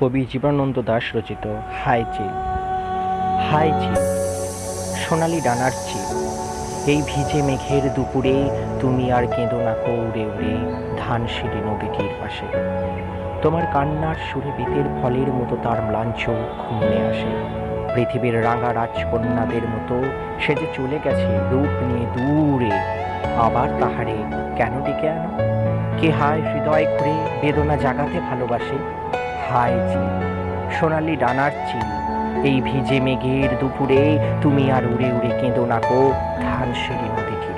কবি জীবনানন্দ দাশ রচিত হাই চিল। হাই চিল, সোনালি ডানার চিল। এই ভিজে মেঘের দুপুরে তুমি আর কেঁদো না কো উড়ে ধান ধানসিঁড়ি নদীটির পাশে। তোমার কান্নার সুরে বেতের ফলের মতো তার ম্লান চোখ মনে আসে। পৃথিবীর রাঙা রাজকন্যাদের মতো সে যে চলে গেছে রূপ নিয়ে দূরে, আবার তাহারে কেন ডেকে আনো? কে হায় হৃদয় ঘুরে বেদনা জাগাতে ভালোবাসে? হায় চিল সোনালি ডানার চিল এই ভিজে মেঘের দুপুরে তুমি আর উড়ে উড়ে কেঁদো না গো ধান নদী নদীটি